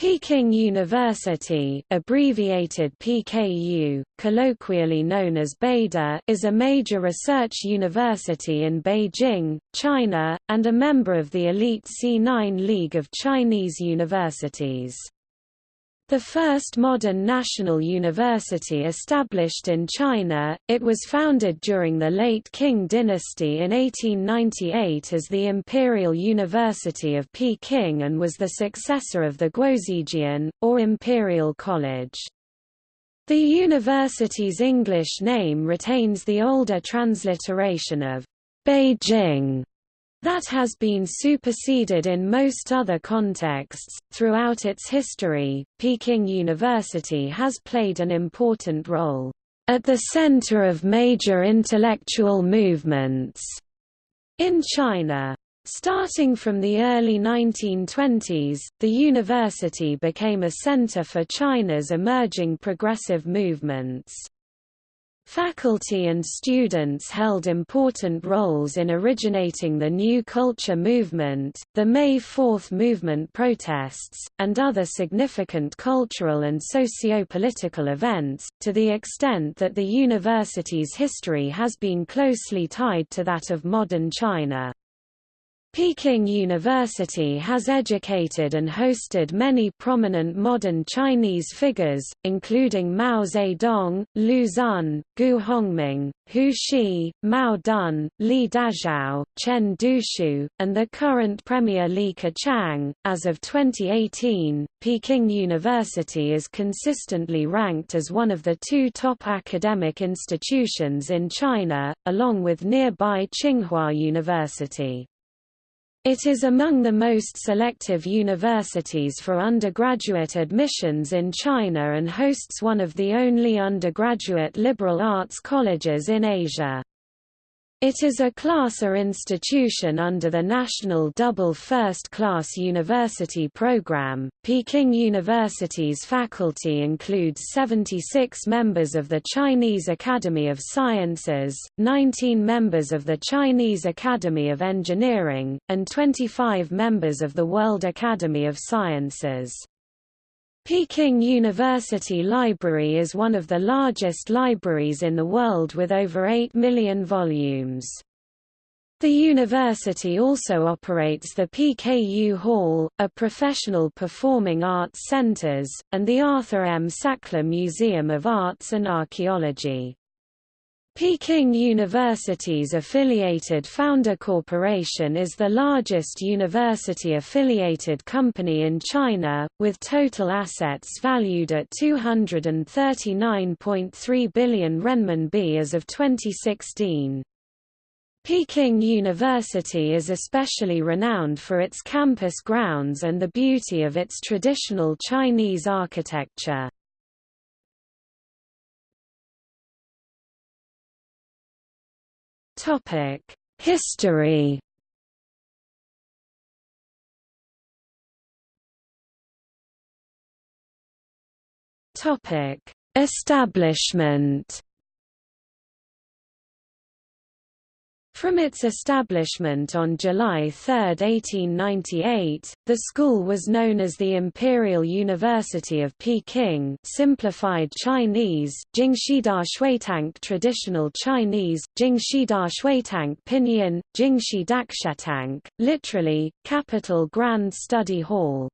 Peking University abbreviated PKU, colloquially known as Beida is a major research university in Beijing, China, and a member of the elite C9 League of Chinese Universities. The first modern national university established in China, it was founded during the late Qing dynasty in 1898 as the Imperial University of Peking and was the successor of the Guozijian, or Imperial College. The university's English name retains the older transliteration of Beijing that has been superseded in most other contexts. Throughout its history, Peking University has played an important role at the center of major intellectual movements in China. Starting from the early 1920s, the university became a center for China's emerging progressive movements. Faculty and students held important roles in originating the New Culture movement, the May Fourth movement protests, and other significant cultural and socio-political events, to the extent that the university's history has been closely tied to that of modern China. Peking University has educated and hosted many prominent modern Chinese figures, including Mao Zedong, Lu Xun, Gu Hongming, Hu Shi, Mao Dun, Li Dazhao, Chen Duxiu, and the current Premier Li Keqiang. As of 2018, Peking University is consistently ranked as one of the two top academic institutions in China, along with nearby Tsinghua University. It is among the most selective universities for undergraduate admissions in China and hosts one of the only undergraduate liberal arts colleges in Asia. It is a class A institution under the National Double First Class University Program. Peking University's faculty includes 76 members of the Chinese Academy of Sciences, 19 members of the Chinese Academy of Engineering, and 25 members of the World Academy of Sciences. Peking University Library is one of the largest libraries in the world with over 8 million volumes. The university also operates the PKU Hall, a professional performing arts centers, and the Arthur M. Sackler Museum of Arts and Archaeology. Peking University's affiliated Founder Corporation is the largest university-affiliated company in China, with total assets valued at 239.3 billion renminbi as of 2016. Peking University is especially renowned for its campus grounds and the beauty of its traditional Chinese architecture. History. Topic: Establishment. From its establishment on July 3, 1898, the school was known as the Imperial University of Peking simplified Chinese, Jingxida Shuitank Traditional Chinese, Jingxida Shuitank Pinyin, Dakshetank, literally, Capital Grand Study Hall.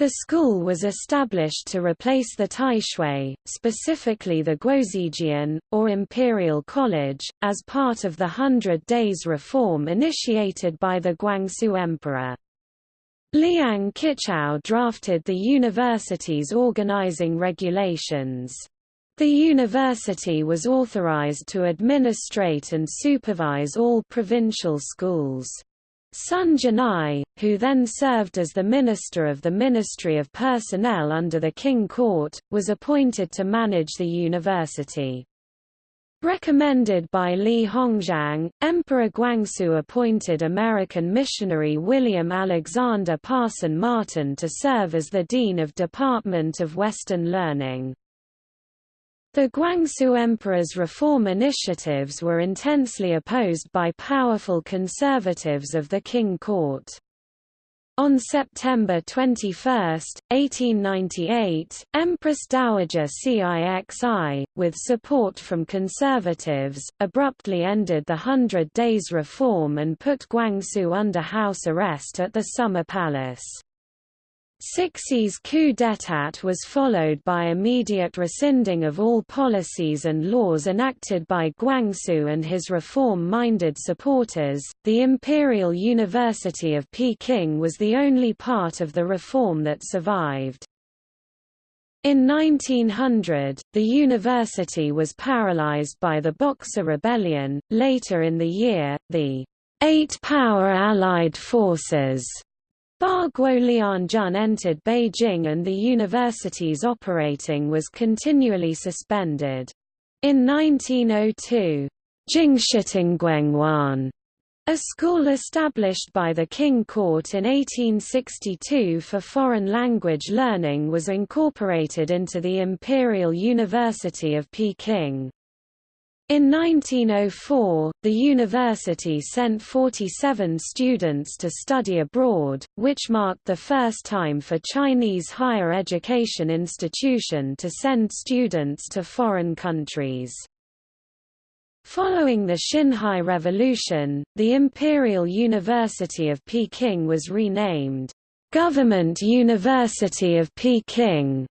The school was established to replace the Taishui, specifically the Guozijian, or Imperial College, as part of the Hundred Days reform initiated by the Guangxu Emperor. Liang Qichao drafted the university's organizing regulations. The university was authorized to administrate and supervise all provincial schools. Sun Jianai, who then served as the Minister of the Ministry of Personnel under the Qing Court, was appointed to manage the university. Recommended by Li Hongzhang, Emperor Guangxu appointed American missionary William Alexander Parson Martin to serve as the Dean of Department of Western Learning. The Guangxu Emperor's reform initiatives were intensely opposed by powerful conservatives of the Qing court. On September 21, 1898, Empress Dowager Cixi, with support from conservatives, abruptly ended the Hundred Days Reform and put Guangxu under house arrest at the Summer Palace. Cixi's coup d'état was followed by immediate rescinding of all policies and laws enacted by Guangxu and his reform-minded supporters. The Imperial University of Peking was the only part of the reform that survived. In 1900, the university was paralyzed by the Boxer Rebellion. Later in the year, the Eight Power Allied Forces Ba Guolianjun entered Beijing and the university's operating was continually suspended. In 1902, Jingshitengguangwan, a school established by the Qing Court in 1862 for foreign language learning was incorporated into the Imperial University of Peking. In 1904, the university sent 47 students to study abroad, which marked the first time for Chinese higher education institution to send students to foreign countries. Following the Xinhai Revolution, the Imperial University of Peking was renamed, "'Government University of Peking'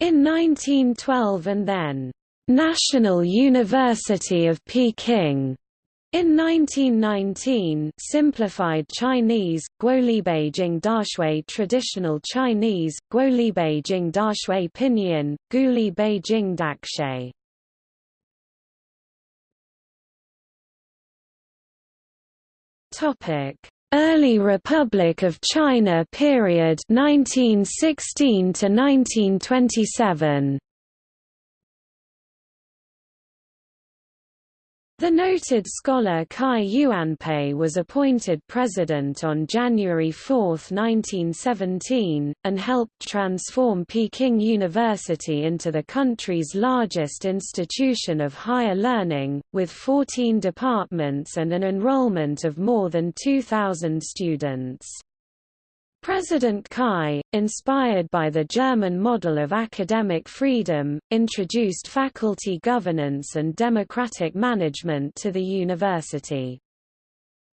in 1912 and then National University of Peking. In 1919 simplified Chinese, Guolibeijing Dashui Traditional Chinese, Guolibeijing Dashui Pinyin, Guli Beijing Dakshe. Early Republic of China period 1916 to 1927 The noted scholar Cai Yuanpei was appointed president on January 4, 1917, and helped transform Peking University into the country's largest institution of higher learning, with 14 departments and an enrollment of more than 2,000 students. President Cai, inspired by the German model of academic freedom, introduced faculty governance and democratic management to the university.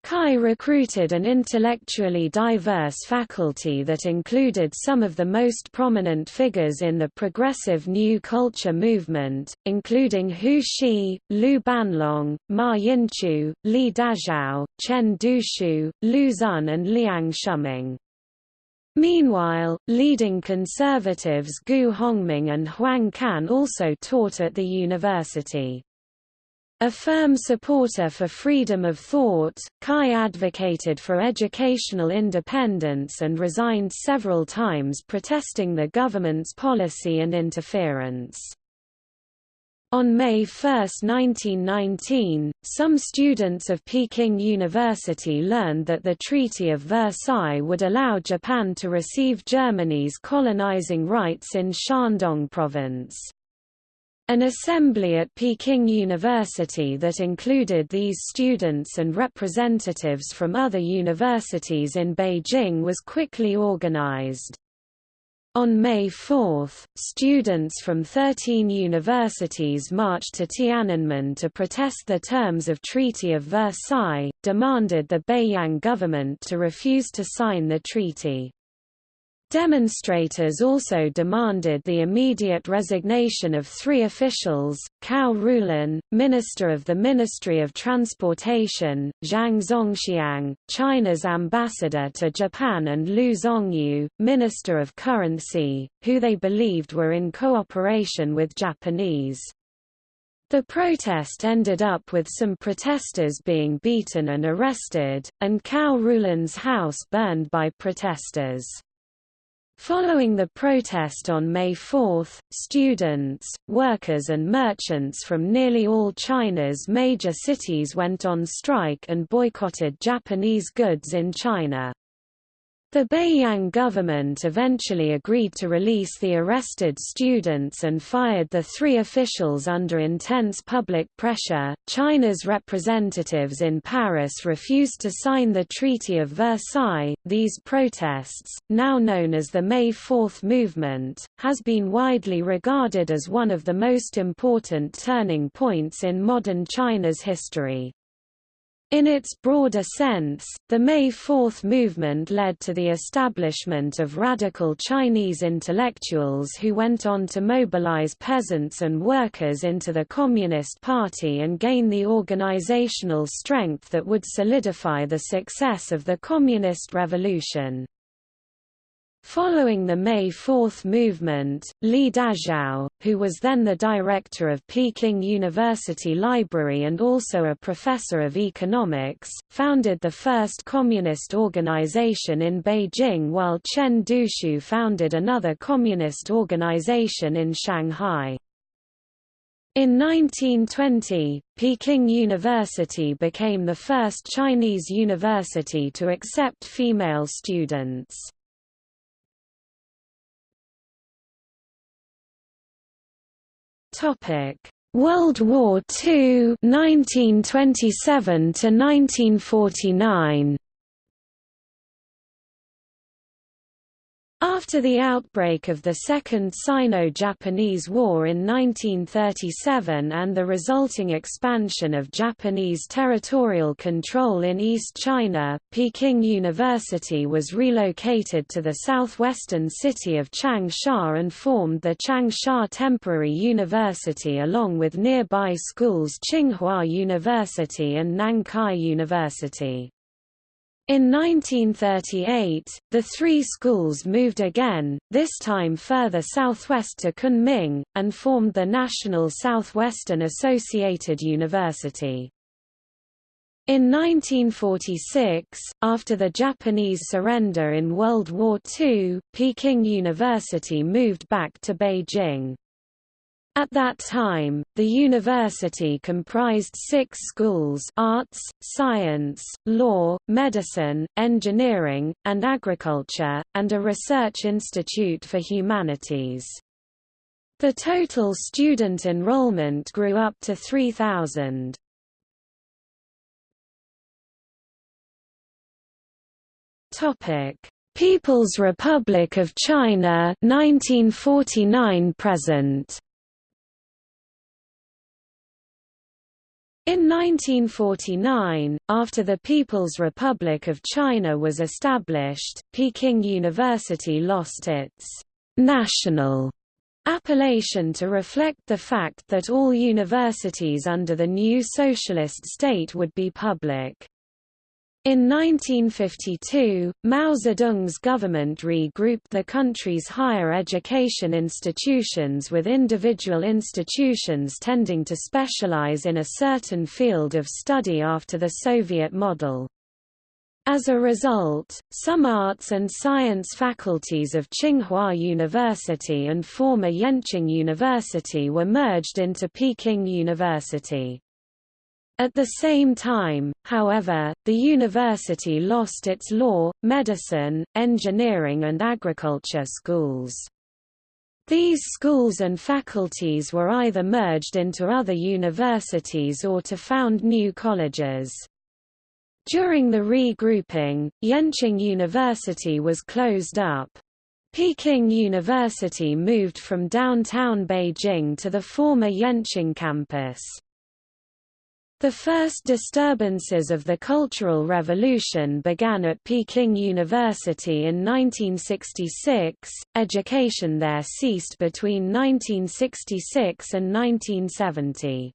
Cai recruited an intellectually diverse faculty that included some of the most prominent figures in the progressive New Culture movement, including Hu Shi, Liu Bannong, Ma Yinchu, Li Dazhao, Chen Duxiu, Lu Xun and Liang Shuming. Meanwhile, leading conservatives Gu Hongming and Huang Kan also taught at the university. A firm supporter for freedom of thought, Cai advocated for educational independence and resigned several times protesting the government's policy and interference. On May 1, 1919, some students of Peking University learned that the Treaty of Versailles would allow Japan to receive Germany's colonizing rights in Shandong province. An assembly at Peking University that included these students and representatives from other universities in Beijing was quickly organized. On May 4, students from 13 universities marched to Tiananmen to protest the terms of Treaty of Versailles, demanded the Beiyang government to refuse to sign the treaty. Demonstrators also demanded the immediate resignation of three officials, Cao Rulin, Minister of the Ministry of Transportation, Zhang Zongxiang, China's ambassador to Japan and Lu Zongyu, Minister of Currency, who they believed were in cooperation with Japanese. The protest ended up with some protesters being beaten and arrested, and Cao Rulin's house burned by protesters. Following the protest on May 4, students, workers and merchants from nearly all China's major cities went on strike and boycotted Japanese goods in China. The Beiyang government eventually agreed to release the arrested students and fired the three officials under intense public pressure. China's representatives in Paris refused to sign the Treaty of Versailles. These protests, now known as the May Fourth movement, has been widely regarded as one of the most important turning points in modern China's history. In its broader sense, the May Fourth movement led to the establishment of radical Chinese intellectuals who went on to mobilize peasants and workers into the Communist Party and gain the organizational strength that would solidify the success of the Communist Revolution. Following the May Fourth movement, Li Dazhao, who was then the director of Peking University Library and also a professor of economics, founded the first communist organization in Beijing while Chen Duxiu founded another communist organization in Shanghai. In 1920, Peking University became the first Chinese university to accept female students. Topic: World War II 1927 to 1949 After the outbreak of the Second Sino-Japanese War in 1937 and the resulting expansion of Japanese territorial control in East China, Peking University was relocated to the southwestern city of Changsha and formed the Changsha Temporary University along with nearby schools Tsinghua University and Nankai University. In 1938, the three schools moved again, this time further southwest to Kunming, and formed the National Southwestern Associated University. In 1946, after the Japanese surrender in World War II, Peking University moved back to Beijing. At that time, the university comprised six schools arts, science, law, medicine, engineering, and agriculture, and a research institute for humanities. The total student enrollment grew up to 3,000. People's Republic of China 1949 present In 1949, after the People's Republic of China was established, Peking University lost its national appellation to reflect the fact that all universities under the new socialist state would be public. In 1952, Mao Zedong's government regrouped the country's higher education institutions with individual institutions tending to specialize in a certain field of study after the Soviet model. As a result, some arts and science faculties of Tsinghua University and former Yenching University were merged into Peking University. At the same time, however, the university lost its law, medicine, engineering and agriculture schools. These schools and faculties were either merged into other universities or to found new colleges. During the regrouping, Yenching University was closed up. Peking University moved from downtown Beijing to the former Yenching campus. The first disturbances of the Cultural Revolution began at Peking University in 1966. Education there ceased between 1966 and 1970.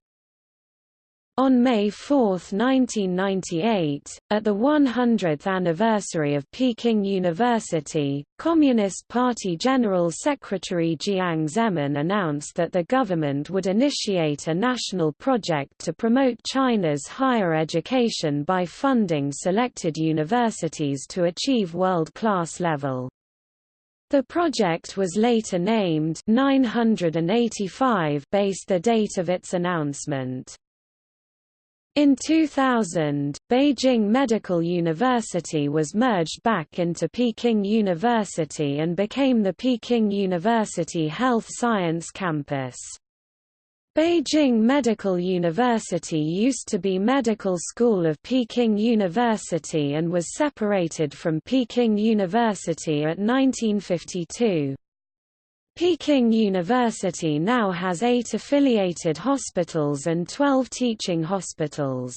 On May 4, 1998, at the 100th anniversary of Peking University, Communist Party General Secretary Jiang Zemin announced that the government would initiate a national project to promote China's higher education by funding selected universities to achieve world-class level. The project was later named 985 based the date of its announcement. In 2000, Beijing Medical University was merged back into Peking University and became the Peking University Health Science Campus. Beijing Medical University used to be Medical School of Peking University and was separated from Peking University at 1952. Peking University now has eight affiliated hospitals and 12 teaching hospitals.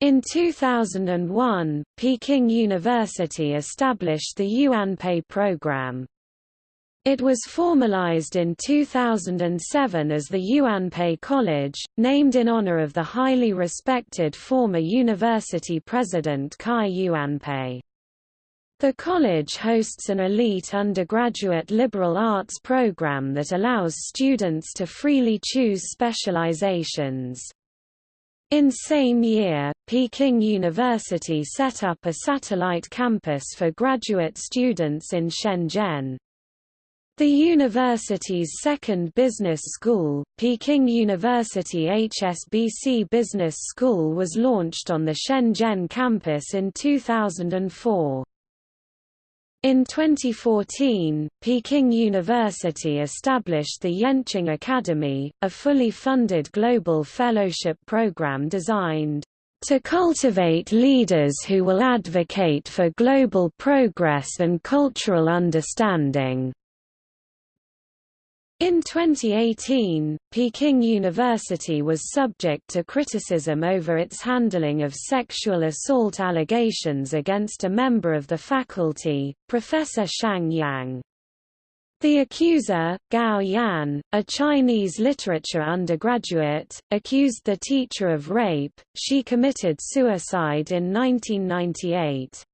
In 2001, Peking University established the Yuanpei program. It was formalized in 2007 as the Yuanpei College, named in honor of the highly respected former university president Cai Yuanpei. The college hosts an elite undergraduate liberal arts program that allows students to freely choose specializations. In the same year, Peking University set up a satellite campus for graduate students in Shenzhen. The university's second business school, Peking University HSBC Business School was launched on the Shenzhen campus in 2004. In 2014, Peking University established the Yenching Academy, a fully funded global fellowship program designed to cultivate leaders who will advocate for global progress and cultural understanding. In 2018, Peking University was subject to criticism over its handling of sexual assault allegations against a member of the faculty, Professor Shang Yang. The accuser, Gao Yan, a Chinese literature undergraduate, accused the teacher of rape. She committed suicide in 1998.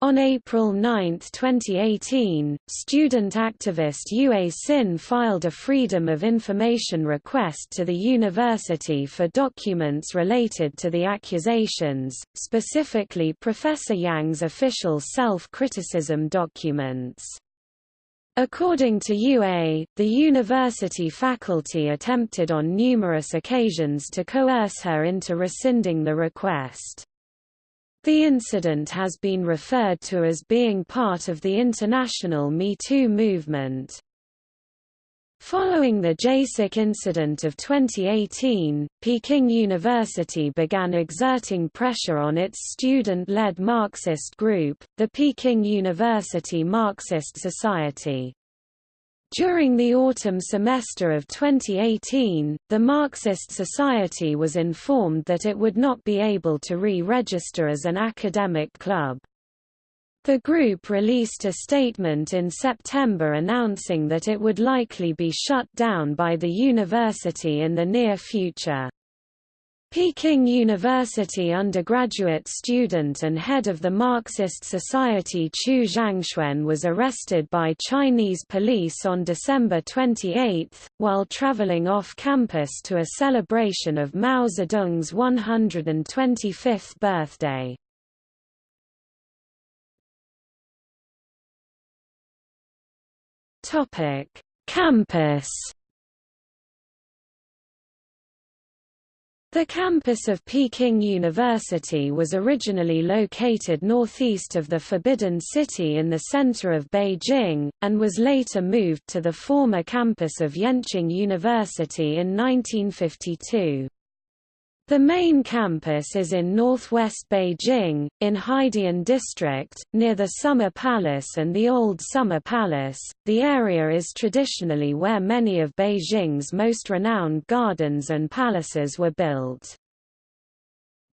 On April 9, 2018, student activist Yue Xin filed a Freedom of Information request to the university for documents related to the accusations, specifically Professor Yang's official self-criticism documents. According to Yue, the university faculty attempted on numerous occasions to coerce her into rescinding the request. The incident has been referred to as being part of the international Me Too movement. Following the JASIC incident of 2018, Peking University began exerting pressure on its student-led Marxist group, the Peking University Marxist Society. During the autumn semester of 2018, the Marxist Society was informed that it would not be able to re-register as an academic club. The group released a statement in September announcing that it would likely be shut down by the university in the near future. Peking University undergraduate student and head of the Marxist Society Chu Zhangxuan was arrested by Chinese police on December 28, while traveling off campus to a celebration of Mao Zedong's 125th birthday. Campus The campus of Peking University was originally located northeast of the Forbidden City in the center of Beijing, and was later moved to the former campus of Yenching University in 1952. The main campus is in northwest Beijing, in Haidian District, near the Summer Palace and the Old Summer Palace. The area is traditionally where many of Beijing's most renowned gardens and palaces were built.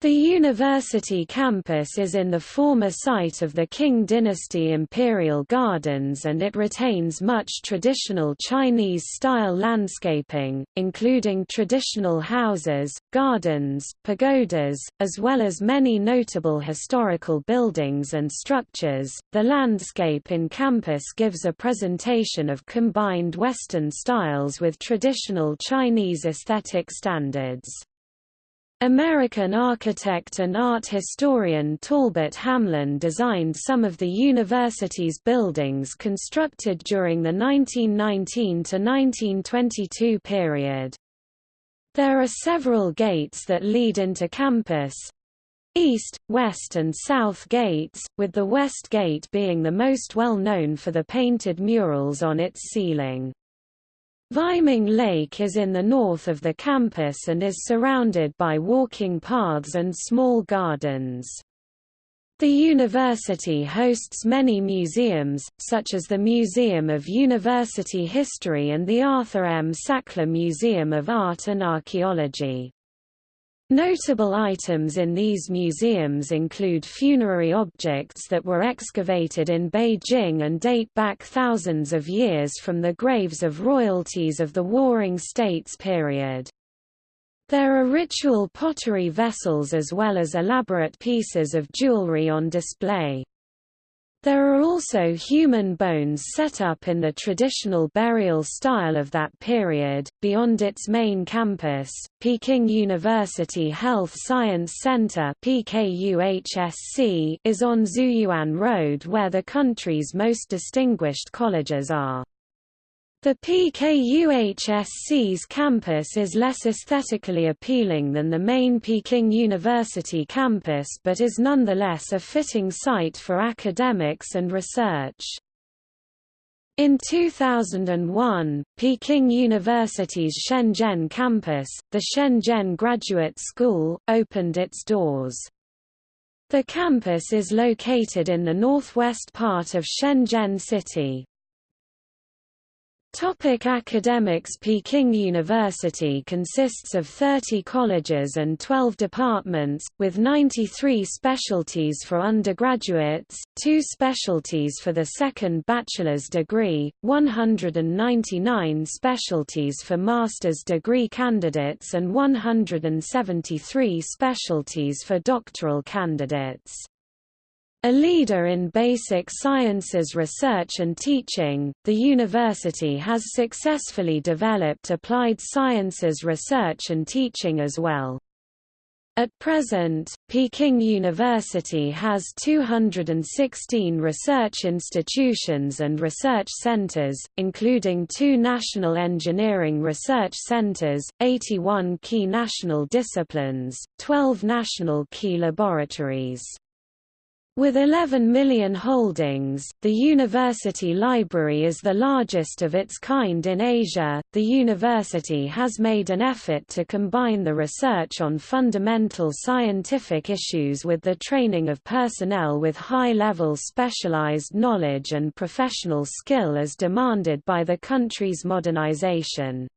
The university campus is in the former site of the Qing Dynasty Imperial Gardens and it retains much traditional Chinese-style landscaping, including traditional houses, gardens, pagodas, as well as many notable historical buildings and structures. The landscape in campus gives a presentation of combined Western styles with traditional Chinese aesthetic standards. American architect and art historian Talbot Hamlin designed some of the university's buildings constructed during the 1919–1922 period. There are several gates that lead into campus, East, West and South gates, with the West Gate being the most well known for the painted murals on its ceiling. Weiming Lake is in the north of the campus and is surrounded by walking paths and small gardens. The university hosts many museums, such as the Museum of University History and the Arthur M. Sackler Museum of Art and Archaeology. Notable items in these museums include funerary objects that were excavated in Beijing and date back thousands of years from the graves of royalties of the Warring States period. There are ritual pottery vessels as well as elaborate pieces of jewelry on display. There are also human bones set up in the traditional burial style of that period. Beyond its main campus, Peking University Health Science Center (PKUHSC) is on Xueyuan Road where the country's most distinguished colleges are. The PKUHSC's campus is less aesthetically appealing than the main Peking University campus but is nonetheless a fitting site for academics and research. In 2001, Peking University's Shenzhen campus, the Shenzhen Graduate School, opened its doors. The campus is located in the northwest part of Shenzhen City. Topic academics Peking University consists of 30 colleges and 12 departments, with 93 specialties for undergraduates, two specialties for the second bachelor's degree, 199 specialties for master's degree candidates and 173 specialties for doctoral candidates. A leader in basic sciences research and teaching, the university has successfully developed applied sciences research and teaching as well. At present, Peking University has 216 research institutions and research centers, including two national engineering research centers, 81 key national disciplines, 12 national key laboratories. With 11 million holdings, the university library is the largest of its kind in Asia. The university has made an effort to combine the research on fundamental scientific issues with the training of personnel with high-level specialized knowledge and professional skill as demanded by the country's modernization.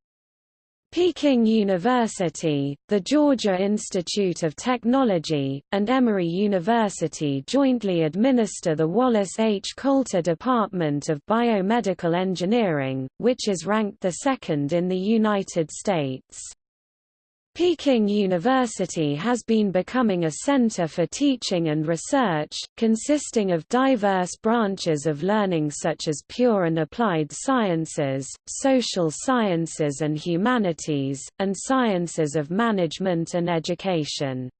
Peking University, the Georgia Institute of Technology, and Emory University jointly administer the Wallace H. Coulter Department of Biomedical Engineering, which is ranked the second in the United States. Peking University has been becoming a center for teaching and research, consisting of diverse branches of learning such as pure and applied sciences, social sciences and humanities, and sciences of management and education.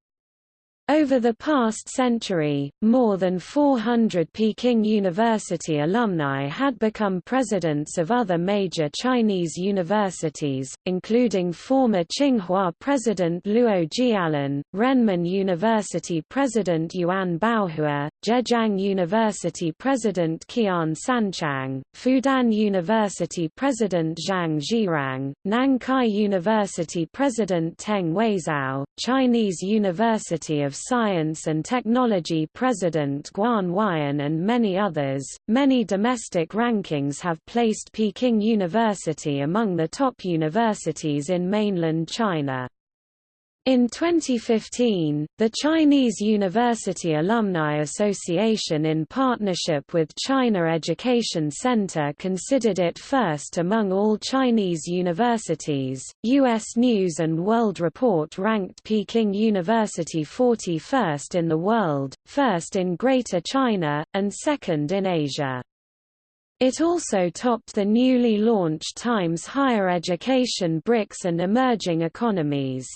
Over the past century, more than 400 Peking University alumni had become presidents of other major Chinese universities, including former Tsinghua President Luo Jialun, Renmin University President Yuan Baohua, Zhejiang University President Qian Sanqiang, Fudan University President Zhang Zhirang, Nankai University President Teng Weizhao, Chinese University of Science and Technology President Guan Huaiyan and many others. Many domestic rankings have placed Peking University among the top universities in mainland China. In 2015, the Chinese University Alumni Association in partnership with China Education Center considered it first among all Chinese universities. U.S. News and World Report ranked Peking University 41st in the world, first in Greater China, and second in Asia. It also topped the newly launched Times Higher Education BRICS and Emerging Economies.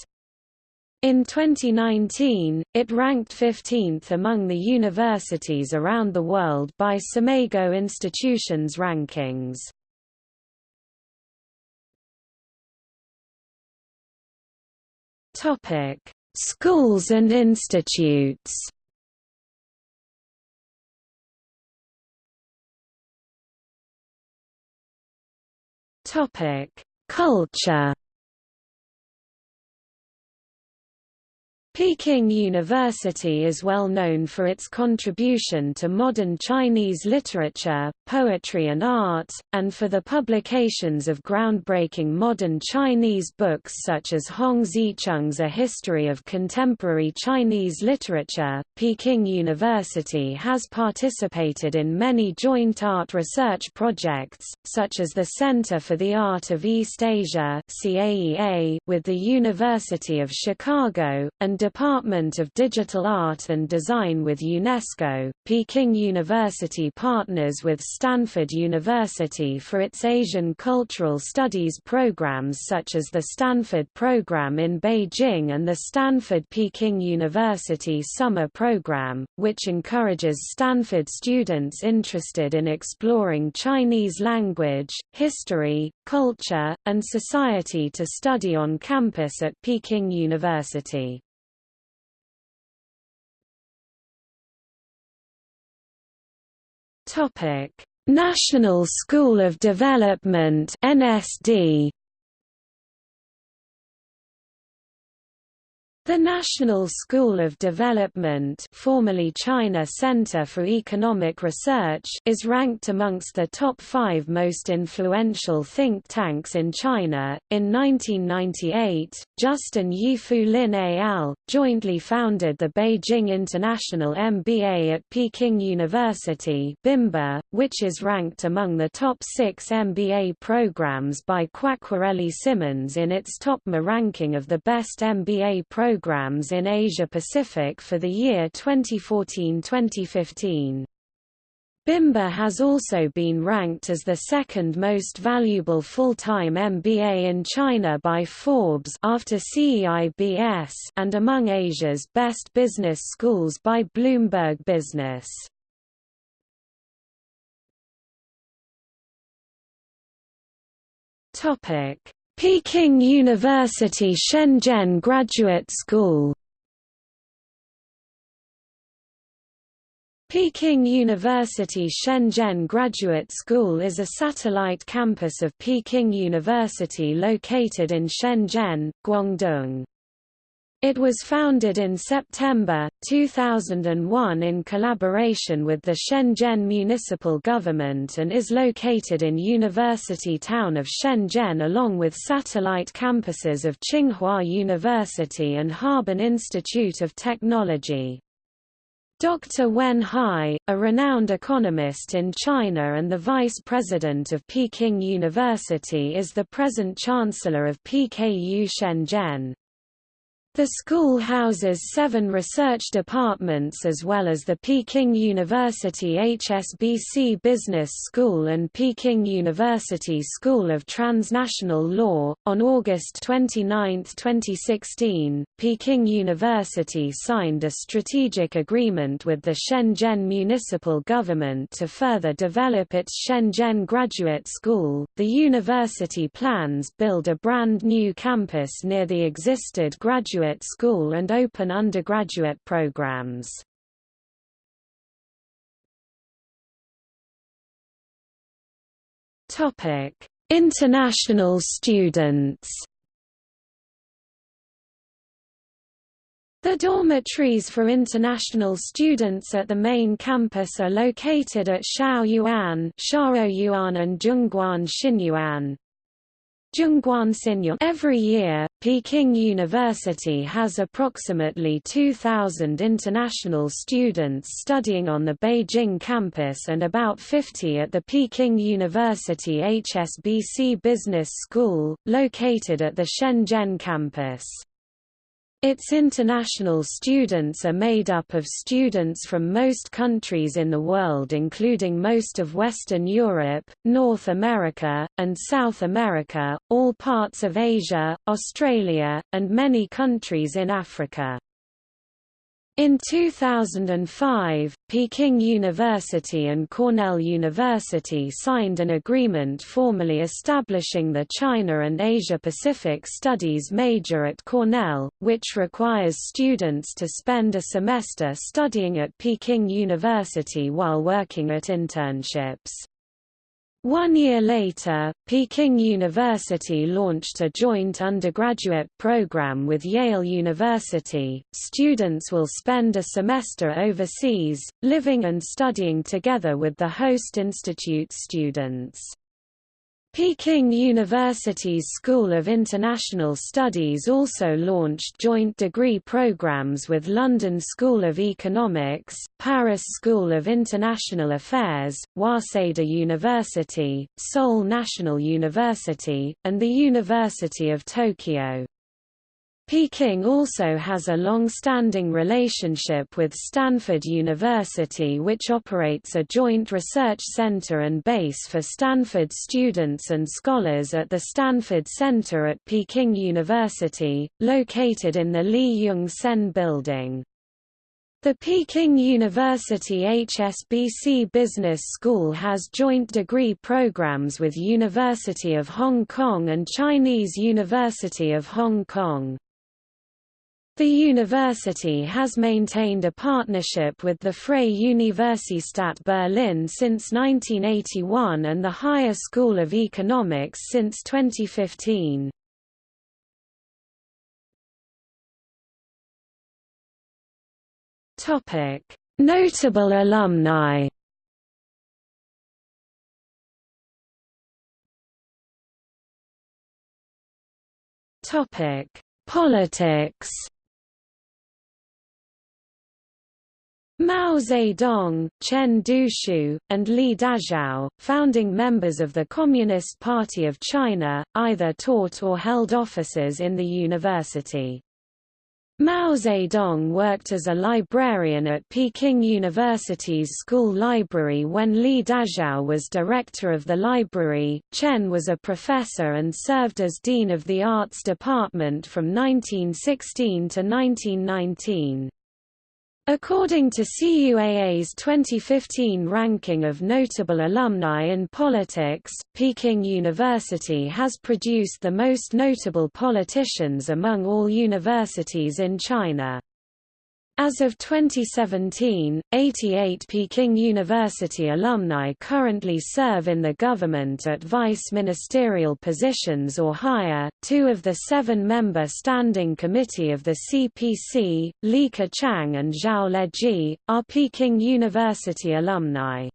In 2019, it ranked 15th among the universities around the world by SCImago Institutions rankings. Topic: Schools and institutes. Topic: Culture. Peking University is well known for its contribution to modern Chinese literature, poetry and art, and for the publications of groundbreaking modern Chinese books such as Hong Zicheng's A History of Contemporary Chinese Literature. Peking University has participated in many joint art research projects, such as the Center for the Art of East Asia with the University of Chicago, and Department of Digital Art and Design with UNESCO. Peking University partners with Stanford University for its Asian Cultural Studies programs such as the Stanford Program in Beijing and the Stanford Peking University Summer Program, which encourages Stanford students interested in exploring Chinese language, history, culture, and society to study on campus at Peking University. Topic: National School of Development (NSD). The National School of Development formerly China Center for Economic Research is ranked amongst the top five most influential think tanks in China. In 1998, Justin Yifu Lin al. jointly founded the Beijing International MBA at Peking University BIMBA, which is ranked among the top six MBA programs by Quacquarelli Symonds in its TOPMA ranking of the best MBA programs programs in Asia-Pacific for the year 2014-2015. Bimba has also been ranked as the second most valuable full-time MBA in China by Forbes after CEIBS and among Asia's best business schools by Bloomberg Business. Topic: Peking University Shenzhen Graduate School Peking University Shenzhen Graduate School is a satellite campus of Peking University located in Shenzhen, Guangdong. It was founded in September, 2001 in collaboration with the Shenzhen municipal government and is located in University town of Shenzhen along with satellite campuses of Tsinghua University and Harbin Institute of Technology. Dr. Wen Hai, a renowned economist in China and the vice president of Peking University is the present chancellor of PKU Shenzhen. The school houses seven research departments as well as the Peking University HSBC Business School and Peking University School of Transnational Law. On August 29, 2016, Peking University signed a strategic agreement with the Shenzhen municipal government to further develop its Shenzhen Graduate School. The university plans build a brand new campus near the existed graduate graduate school and open undergraduate programs. Topic: International students. The dormitories for international students at the main campus are located at Shaoyuan, Shaoyuan and Zhongguan Xinyuan. Every year, Peking University has approximately 2,000 international students studying on the Beijing campus and about 50 at the Peking University HSBC Business School, located at the Shenzhen campus. Its international students are made up of students from most countries in the world including most of Western Europe, North America, and South America, all parts of Asia, Australia, and many countries in Africa. In 2005, Peking University and Cornell University signed an agreement formally establishing the China and Asia-Pacific Studies major at Cornell, which requires students to spend a semester studying at Peking University while working at internships. One year later, Peking University launched a joint undergraduate program with Yale University. Students will spend a semester overseas, living and studying together with the host institute students. Peking University's School of International Studies also launched joint degree programs with London School of Economics, Paris School of International Affairs, Waseda University, Seoul National University, and the University of Tokyo. Peking also has a long-standing relationship with Stanford University which operates a joint research center and base for Stanford students and scholars at the Stanford Center at Peking University, located in the Lee Jung Sen building. The Peking University HSBC Business School has joint degree programs with University of Hong Kong and Chinese University of Hong Kong. The university has maintained a partnership with the Freie Universität Berlin since 1981 and the Higher School of Economics since 2015. Notable alumni Politics Mao Zedong, Chen Duxiu, and Li Dazhao, founding members of the Communist Party of China, either taught or held offices in the university. Mao Zedong worked as a librarian at Peking University's school library when Li Dazhao was director of the library. Chen was a professor and served as dean of the arts department from 1916 to 1919. According to CUAA's 2015 ranking of notable alumni in politics, Peking University has produced the most notable politicians among all universities in China. As of 2017, 88 Peking University alumni currently serve in the government at vice ministerial positions or higher. Two of the seven member Standing Committee of the CPC, Li Keqiang and Zhao Leji, are Peking University alumni.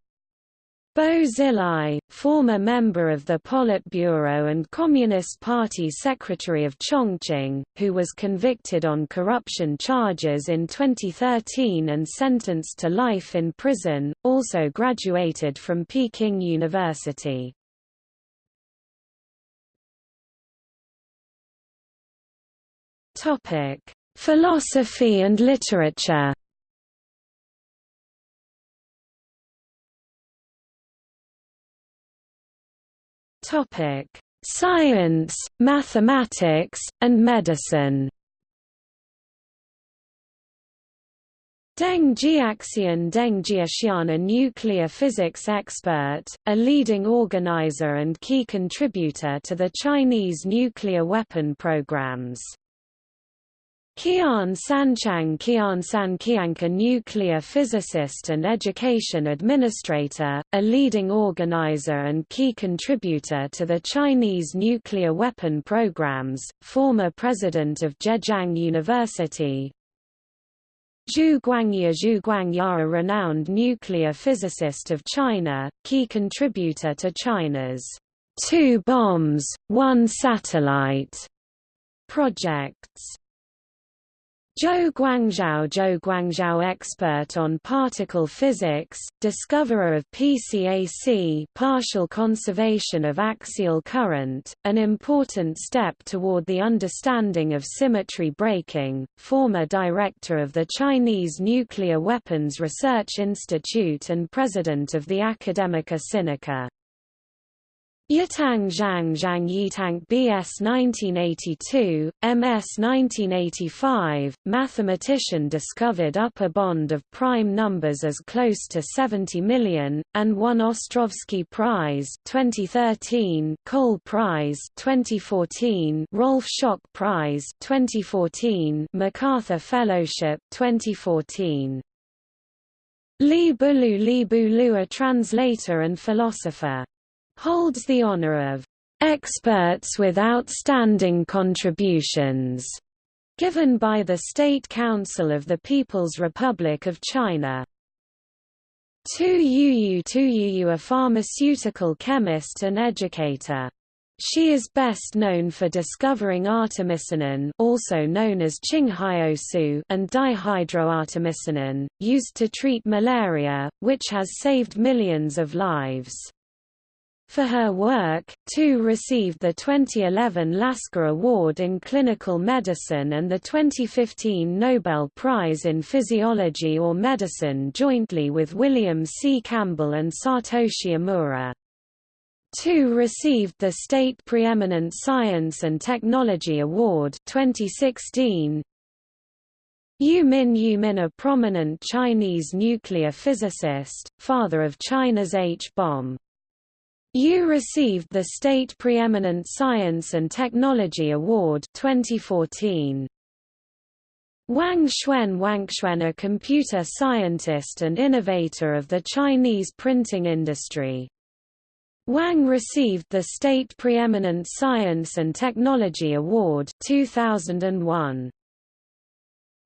Bo Xilai, former member of the Politburo and Communist Party Secretary of Chongqing, who was convicted on corruption charges in 2013 and sentenced to life in prison, also graduated from Peking University. Philosophy and literature Topic: Science, mathematics, and medicine. Deng Jiaxian Deng Jiaxian a nuclear physics expert, a leading organizer and key contributor to the Chinese nuclear weapon programs. Qian Sanqiang Qian Sanqiang a nuclear physicist and education administrator, a leading organizer and key contributor to the Chinese nuclear weapon programs, former president of Zhejiang University. Zhu Guangya Zhu Guangya a renowned nuclear physicist of China, key contributor to China's two bombs, one satellite projects. Zhou Guangzhao Zhou Guangzhao expert on particle physics, discoverer of PCAC partial conservation of axial current, an important step toward the understanding of symmetry breaking, former director of the Chinese Nuclear Weapons Research Institute and president of the Academia Sinica. Yitang Zhang Zhang Yitang BS 1982, MS 1985, mathematician discovered upper bond of prime numbers as close to 70 million, and won Ostrowski Prize 2013, Cole Prize 2014, Rolf Schock Prize 2014, MacArthur Fellowship 2014. Li Bulu Li Bulu a translator and philosopher holds the honor of experts with outstanding contributions given by the State Council of the People's Republic of China. Tu Yu Tu Yu a pharmaceutical chemist and educator. She is best known for discovering artemisinin also known as Qinghaosu and dihydroartemisinin, used to treat malaria, which has saved millions of lives. For her work, Tu received the 2011 Lasker Award in Clinical Medicine and the 2015 Nobel Prize in Physiology or Medicine jointly with William C. Campbell and Satoshi Omura. Tu received the State Preeminent Science and Technology Award 2016. Yu Min Yu Min a prominent Chinese nuclear physicist, father of China's H-bomb. Yu received the State Preeminent Science and Technology Award 2014. Wang Xuan Wang Xuan a computer scientist and innovator of the Chinese printing industry. Wang received the State Preeminent Science and Technology Award 2001.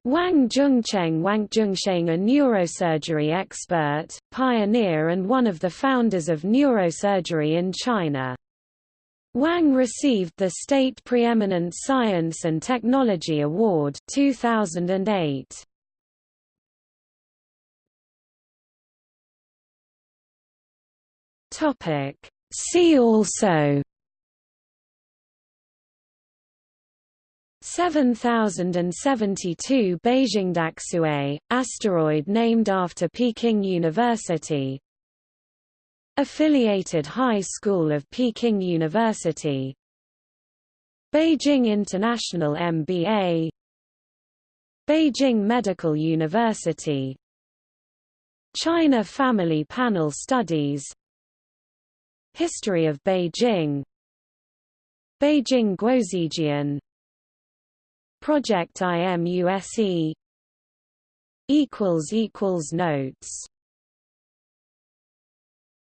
Wang Zhongcheng Wang Zhongcheng a neurosurgery expert, pioneer and one of the founders of neurosurgery in China. Wang received the State Preeminent Science and Technology Award 2008. Topic See also 7072 Beijingdaxue, asteroid named after Peking University. Affiliated High School of Peking University. Beijing International MBA Beijing Medical University. China Family Panel Studies. History of Beijing. Beijing Guozijian Project IMUSE equals equals notes